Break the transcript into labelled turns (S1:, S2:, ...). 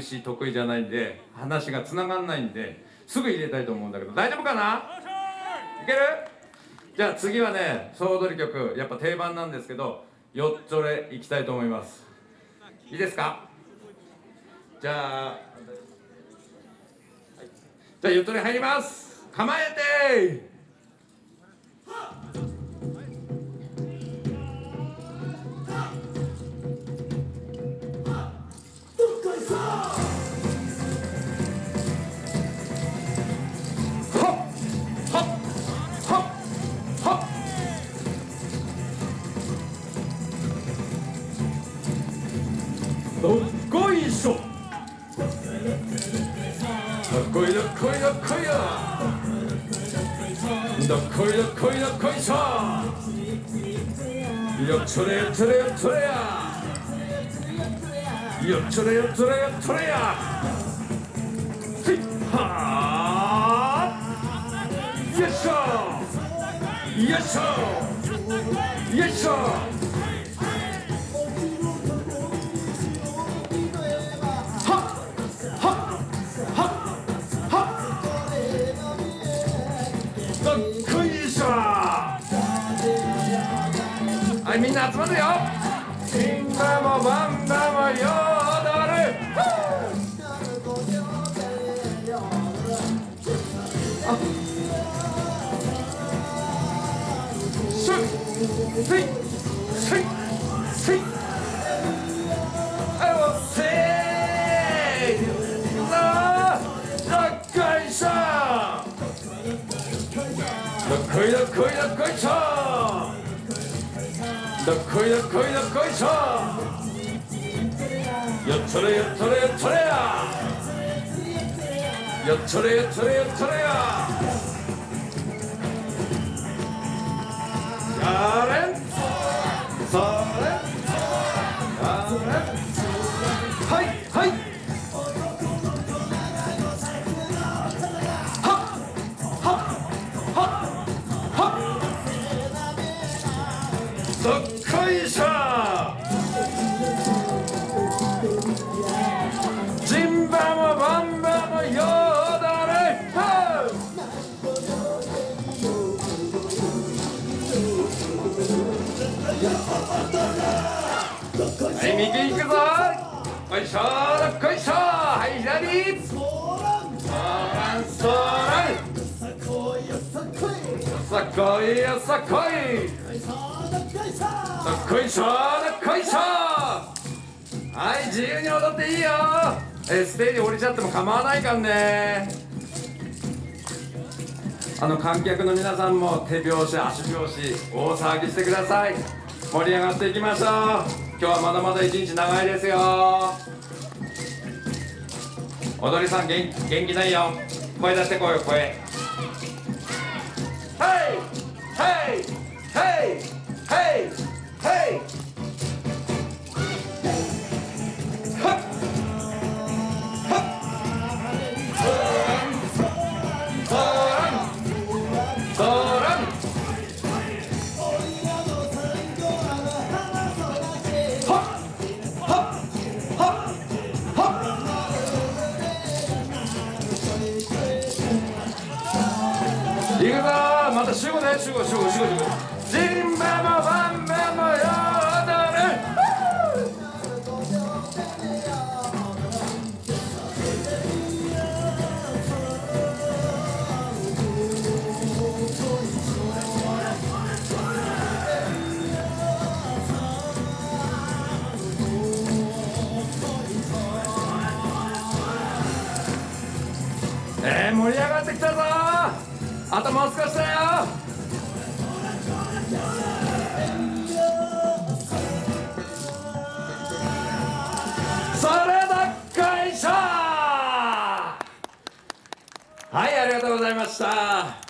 S1: し得意じゃないんで話がつながんないんですぐ入れたいと思うんだけど大丈夫かな？いける？じゃあ次はね総踊り曲やっぱ定番なんですけどよっちょれいきたいと思います。いいですか？じゃあ、じゃあよっちょれ入ります。構えていしょ。どっこいどっこいどっこいよ。どっこいどっこいどっこいしょよっちょれよっちょれよっちょれや。よっちょれよっちょれよっちょれや。はいはー。よいしょ。よいしょ。よいしょ。どっこいしょは。いみんな集まるよ。みんなもバンダもよう踊る。シュッスイスイスこいどっこいどっこいしょどっこいどっこいどっこいしょよっちょれよっちょれよっちょれやよっちょれよっちょれよっちょれややれんそれやれはい右行くぞ。よいしょどっこいしょはい左。そらんそらんさこいよさこい。どっこいしょどっこいしょはい自由に踊っていいよ。えステージ降りちゃっても構わないからね。あの観客の皆さんも手拍子足拍子大騒ぎしてください。盛り上がっていきましょう。今日はまだまだ一日長いですよ。踊りさん元元気ないよ。声出してこいよ声。行くぞ。また集合ね。集合集合集合。集合ジンバもバンバもよ踊るえー、盛り上がってきたぞ。あともう少しだよ。それだっかいしょ。はいありがとうございました。